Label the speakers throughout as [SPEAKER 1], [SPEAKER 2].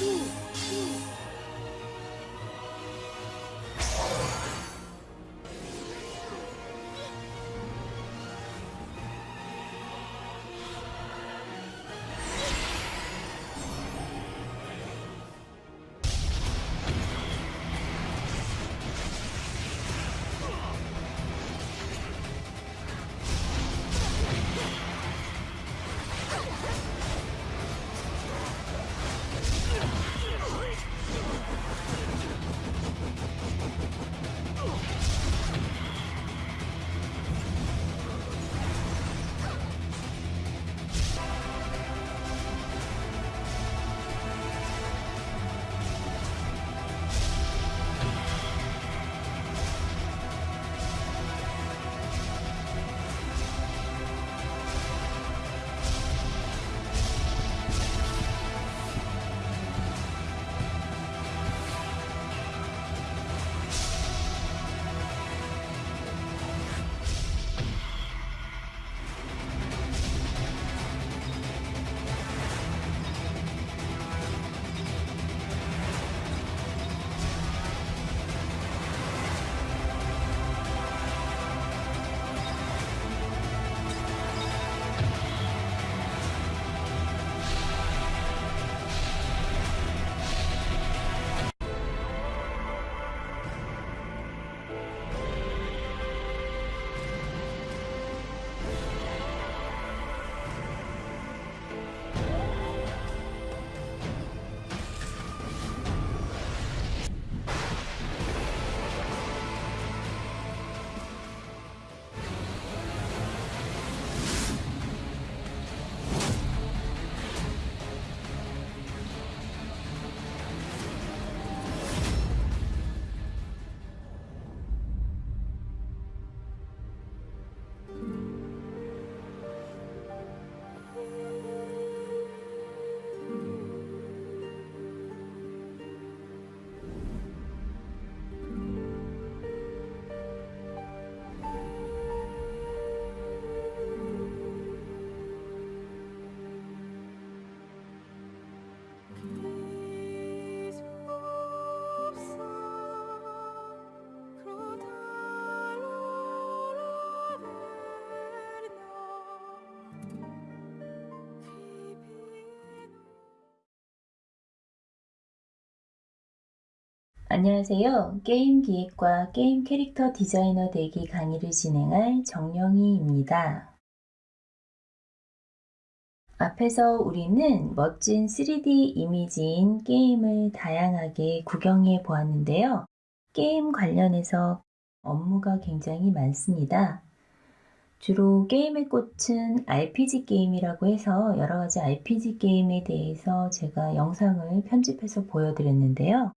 [SPEAKER 1] Ooh. 안녕하세요. 게임 기획과 게임 캐릭터 디자이너 되기 강의를 진행할 정영희입니다. 앞에서 우리는 멋진 3D 이미지인 게임을 다양하게 구경해 보았는데요. 게임 관련해서 업무가 굉장히 많습니다. 주로 게임의 꽃은 RPG 게임이라고 해서 여러 가지 RPG 게임에 대해서 제가 영상을 편집해서 보여드렸는데요.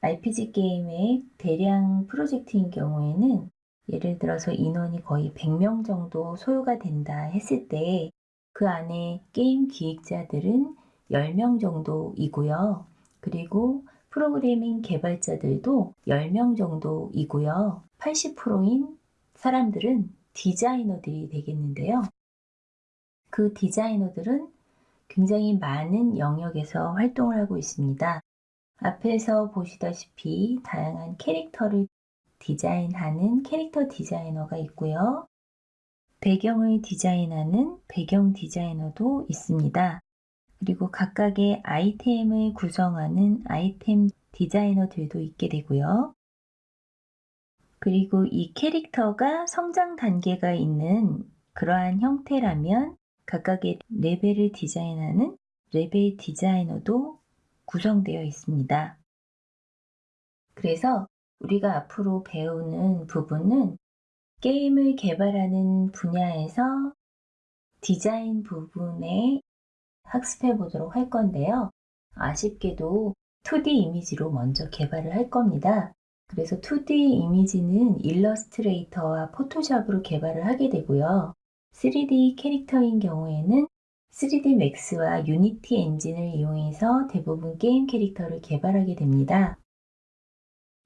[SPEAKER 1] RPG 게임의 대량 프로젝트인 경우에는 예를 들어서 인원이 거의 100명 정도 소요가 된다 했을 때 그 안에 게임 기획자들은 10명 정도이고요. 그리고 프로그래밍 개발자들도 10명 정도이고요. 80%인 사람들은 디자이너들이 되겠는데요. 그 디자이너들은 굉장히 많은 영역에서 활동을 하고 있습니다. 앞에서 보시다시피 다양한 캐릭터를 디자인하는 캐릭터 디자이너가 있고요. 배경을 디자인하는 배경 디자이너도 있습니다. 그리고 각각의 아이템을 구성하는 아이템 디자이너들도 있게 되고요. 그리고 이 캐릭터가 성장 단계가 있는 그러한 형태라면 각각의 레벨을 디자인하는 레벨 디자이너도 구성되어 있습니다. 그래서 우리가 앞으로 배우는 부분은 게임을 개발하는 분야에서 디자인 부분에 학습해 보도록 할 건데요. 아쉽게도 2D 이미지로 먼저 개발을 할 겁니다. 그래서 2D 이미지는 일러스트레이터와 포토샵으로 개발을 하게 되고요. 3D 캐릭터인 경우에는 3D 맥스와 유니티 엔진을 이용해서 대부분 게임 캐릭터를 개발하게 됩니다.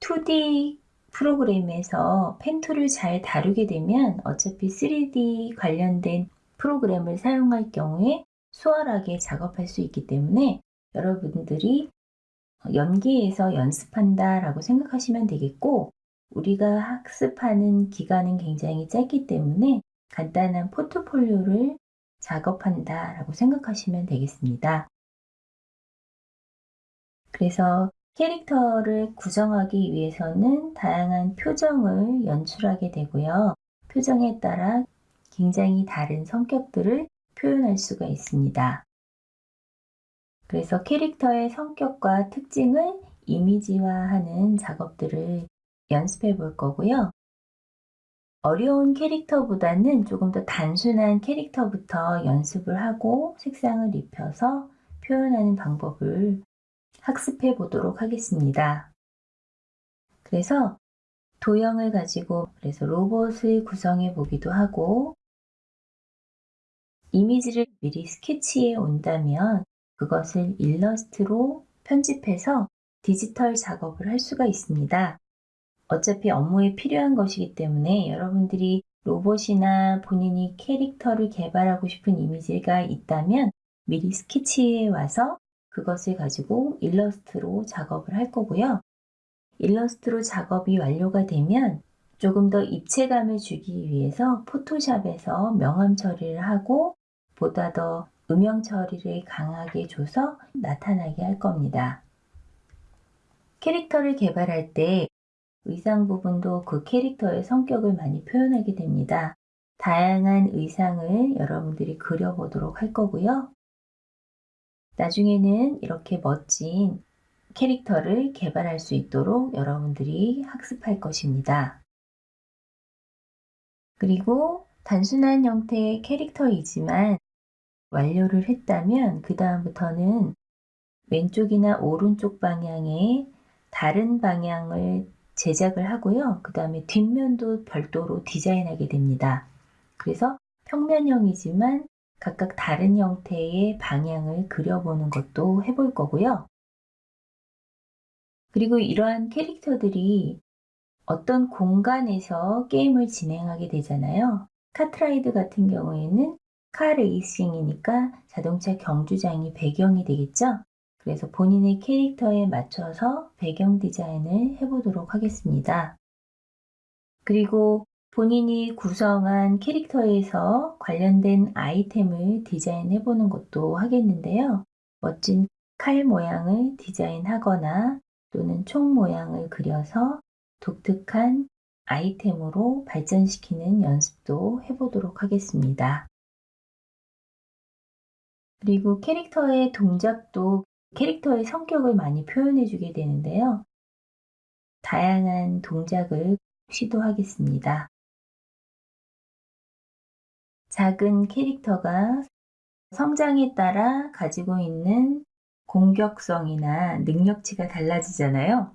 [SPEAKER 1] 2D 프로그램에서 pen tool을 잘 다루게 되면 어차피 3D 관련된 프로그램을 사용할 경우에 수월하게 작업할 수 있기 때문에 여러분들이 여기에서 연습한다 라고 생각하시면 되겠고 우리가 학습하는 기간은 굉장히 짧기 때문에 간단한 포트폴리오를 작업한다 라고 생각하시면 되겠습니다. 그래서 캐릭터를 구성하기 위해서는 다양한 표정을 연출하게 되고요. 표정에 따라 굉장히 다른 성격들을 표현할 수가 있습니다. 그래서 캐릭터의 성격과 특징을 이미지화하는 작업들을 연습해 볼 거고요. 어려운 캐릭터보다는 조금 더 단순한 캐릭터부터 연습을 하고 색상을 입혀서 표현하는 방법을 학습해 보도록 하겠습니다. 그래서 도형을 가지고 그래서 로봇을 구성해 보기도 하고 이미지를 미리 스케치해 온다면 그것을 일러스트로 편집해서 디지털 작업을 할 수가 있습니다. 어차피 업무에 필요한 것이기 때문에 여러분들이 로봇이나 본인이 캐릭터를 개발하고 싶은 이미지가 있다면 미리 스케치해 와서 그것을 가지고 일러스트로 작업을 할 거고요. 일러스트로 작업이 완료가 되면 조금 더 입체감을 주기 위해서 포토샵에서 명암 처리를 하고 보다 더 음영 처리를 강하게 줘서 나타나게 할 겁니다. 캐릭터를 개발할 때 의상 부분도 그 캐릭터의 성격을 많이 표현하게 됩니다. 다양한 의상을 여러분들이 그려보도록 할 거고요. 나중에는 이렇게 멋진 캐릭터를 개발할 수 있도록 여러분들이 학습할 것입니다. 그리고 단순한 형태의 캐릭터이지만 완료를 했다면 그 다음부터는 왼쪽이나 오른쪽 방향에 다른 방향을 제작을 하고요. 그 다음에 뒷면도 별도로 디자인하게 됩니다. 그래서 평면형이지만 각각 다른 형태의 방향을 그려보는 것도 해볼 거고요. 그리고 이러한 캐릭터들이 어떤 공간에서 게임을 진행하게 되잖아요. 카트라이드 같은 경우에는 카 레이싱이니까 자동차 경주장이 배경이 되겠죠? 그래서 본인의 캐릭터에 맞춰서 배경 디자인을 해보도록 하겠습니다. 그리고 본인이 구성한 캐릭터에서 관련된 아이템을 디자인해 보는 것도 하겠는데요. 멋진 칼 모양을 디자인하거나 또는 총 모양을 그려서 독특한 아이템으로 발전시키는 연습도 해보도록 하겠습니다. 그리고 캐릭터의 동작도 캐릭터의 성격을 많이 표현해 주게 되는데요. 다양한 동작을 시도하겠습니다. 작은 캐릭터가 성장에 따라 가지고 있는 공격성이나 능력치가 달라지잖아요.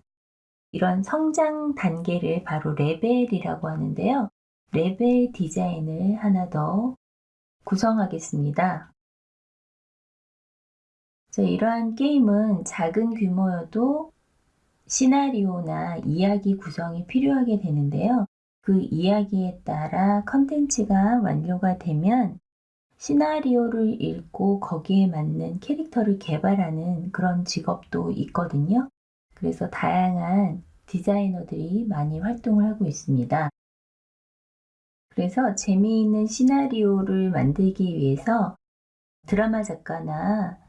[SPEAKER 1] 이런 성장 단계를 바로 레벨이라고 하는데요. 레벨 디자인을 하나 더 구성하겠습니다. 이러한 게임은 작은 규모여도 시나리오나 이야기 구성이 필요하게 되는데요. 그 이야기에 따라 컨텐츠가 완료가 되면 시나리오를 읽고 거기에 맞는 캐릭터를 개발하는 그런 직업도 있거든요. 그래서 다양한 디자이너들이 많이 활동을 하고 있습니다. 그래서 재미있는 시나리오를 만들기 위해서 드라마 작가나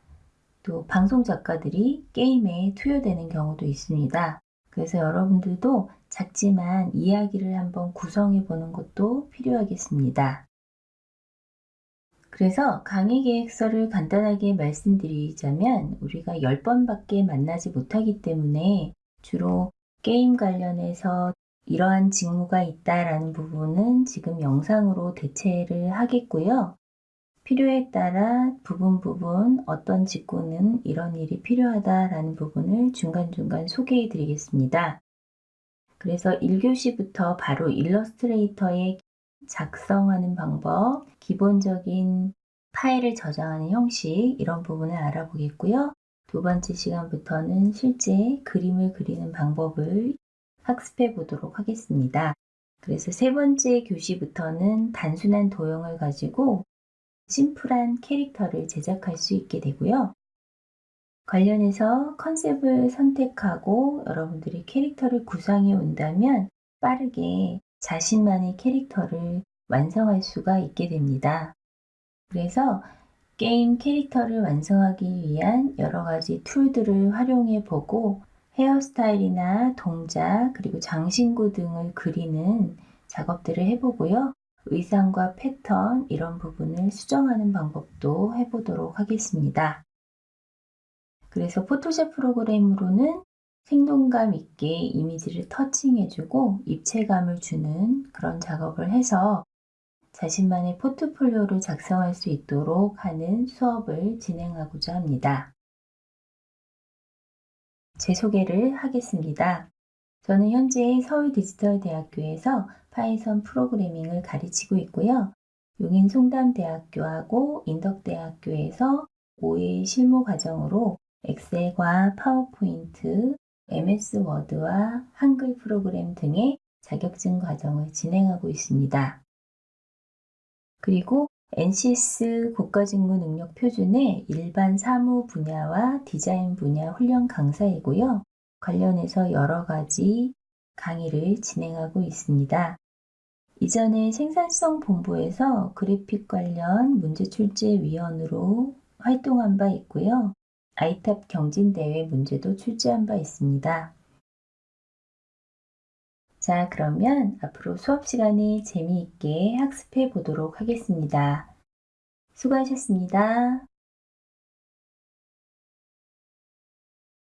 [SPEAKER 1] 또 방송 작가들이 게임에 투여되는 경우도 있습니다. 그래서 여러분들도 작지만 이야기를 한번 구성해 보는 것도 필요하겠습니다. 그래서 강의 계획서를 간단하게 말씀드리자면 우리가 10번밖에 만나지 못하기 때문에 주로 게임 관련해서 이러한 직무가 있다라는 부분은 지금 영상으로 대체를 하겠고요. 필요에 따라 부분 부분 어떤 직구는 이런 일이 필요하다라는 부분을 중간중간 소개해 드리겠습니다. 그래서 1교시부터 바로 일러스트레이터에 작성하는 방법, 기본적인 파일을 저장하는 형식 이런 부분을 알아보겠고요. 두 번째 시간부터는 실제 그림을 그리는 방법을 학습해 보도록 하겠습니다. 그래서 세 번째 교시부터는 단순한 도형을 가지고 심플한 캐릭터를 제작할 수 있게 되고요. 관련해서 컨셉을 선택하고 여러분들이 캐릭터를 구상해 온다면 빠르게 자신만의 캐릭터를 완성할 수가 있게 됩니다. 그래서 게임 캐릭터를 완성하기 위한 여러 가지 툴들을 활용해 보고 헤어스타일이나 동작 그리고 장신구 등을 그리는 작업들을 해보고요. 의상과 패턴 이런 부분을 수정하는 방법도 해보도록 하겠습니다. 그래서 포토샵 프로그램으로는 생동감 있게 이미지를 touching해주고 입체감을 주는 그런 작업을 해서 자신만의 포트폴리오를 작성할 수 있도록 하는 수업을 진행하고자 합니다. 제 소개를 하겠습니다. 저는 현재 서울디지털대학교에서 파이썬 프로그래밍을 가르치고 있고요. 용인 송담대학교하고 인덕대학교에서 5일 실무 과정으로 엑셀과 파워포인트, MS 워드와 한글 프로그램 등의 자격증 과정을 진행하고 있습니다. 그리고 NCS 국가직무 능력 표준의 일반 사무 분야와 디자인 분야 훈련 강사이고요. 관련해서 여러 가지 강의를 진행하고 있습니다. 이전에 생산성 본부에서 그래픽 관련 문제 출제 위원으로 활동한 바 있고요. 아이탑 경진대회 문제도 출제한 바 있습니다. 자, 그러면 앞으로 수업 시간에 재미있게 학습해 보도록 하겠습니다. 수고하셨습니다.